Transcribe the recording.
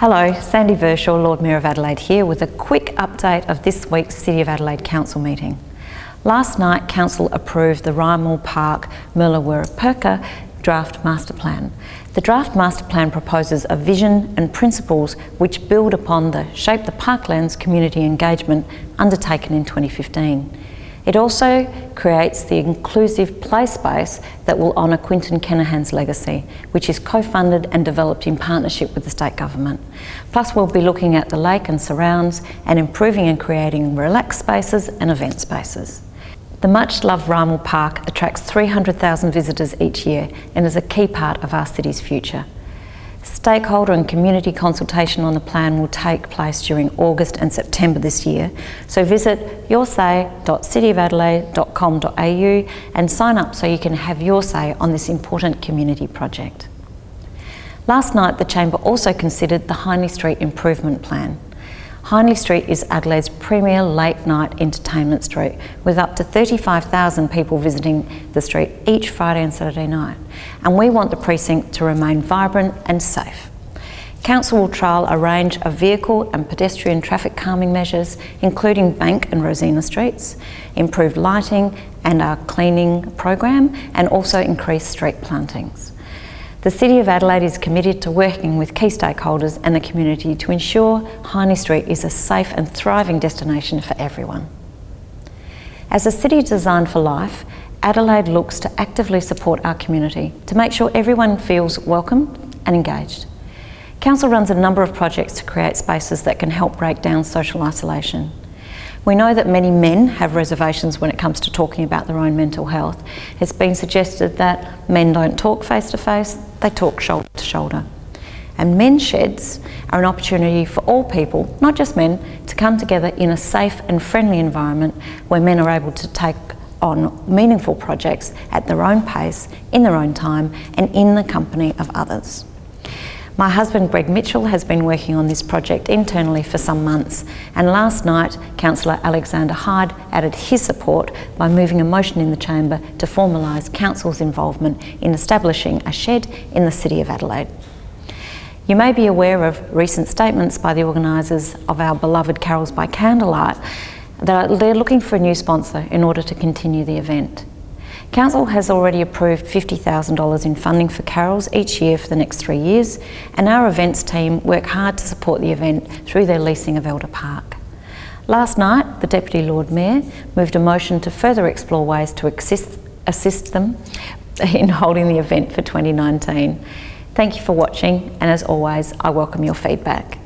Hello, Sandy Verschoor, Lord Mayor of Adelaide here with a quick update of this week's City of Adelaide Council meeting. Last night, Council approved the Rymill Park Perka Draft Master Plan. The Draft Master Plan proposes a vision and principles which build upon the Shape the Parklands community engagement undertaken in 2015. It also creates the inclusive play space that will honour Quentin Kenihan's legacy, which is co-funded and developed in partnership with the state government. Plus we'll be looking at the lake and surrounds and improving and creating relaxed spaces and event spaces. The much loved Rymill Park attracts 300,000 visitors each year and is a key part of our city's future. Stakeholder and community consultation on the plan will take place during August and September this year, so visit yoursay.cityofadelaide.com.au and sign up so you can have your say on this important community project. Last night the Chamber also considered the Hindley Street Improvement Plan. Hindley Street is Adelaide's premier late night entertainment street with up to 35,000 people visiting the street each Friday and Saturday night and we want the precinct to remain vibrant and safe. Council will trial a range of vehicle and pedestrian traffic calming measures including Bank and Rosina streets, improved lighting and our cleaning program and also increased street plantings. The City of Adelaide is committed to working with key stakeholders and the community to ensure Hindley Street is a safe and thriving destination for everyone. As a city designed for life, Adelaide looks to actively support our community to make sure everyone feels welcome and engaged. Council runs a number of projects to create spaces that can help break down social isolation. We know that many men have reservations when it comes to talking about their own mental health. It's been suggested that men don't talk face to face, they talk shoulder to shoulder. And men's sheds are an opportunity for all people, not just men, to come together in a safe and friendly environment where men are able to take on meaningful projects at their own pace, in their own time, and in the company of others. My husband Greg Mitchell has been working on this project internally for some months and last night Councillor Alexander Hyde added his support by moving a motion in the chamber to formalise Council's involvement in establishing a shed in the City of Adelaide. You may be aware of recent statements by the organisers of our beloved Carols by Candlelight that they're looking for a new sponsor in order to continue the event. Council has already approved $50,000 in funding for carols each year for the next three years and our events team work hard to support the event through their leasing of Elder Park. Last night, the Deputy Lord Mayor moved a motion to further explore ways to assist, assist them in holding the event for 2019. Thank you for watching and as always, I welcome your feedback.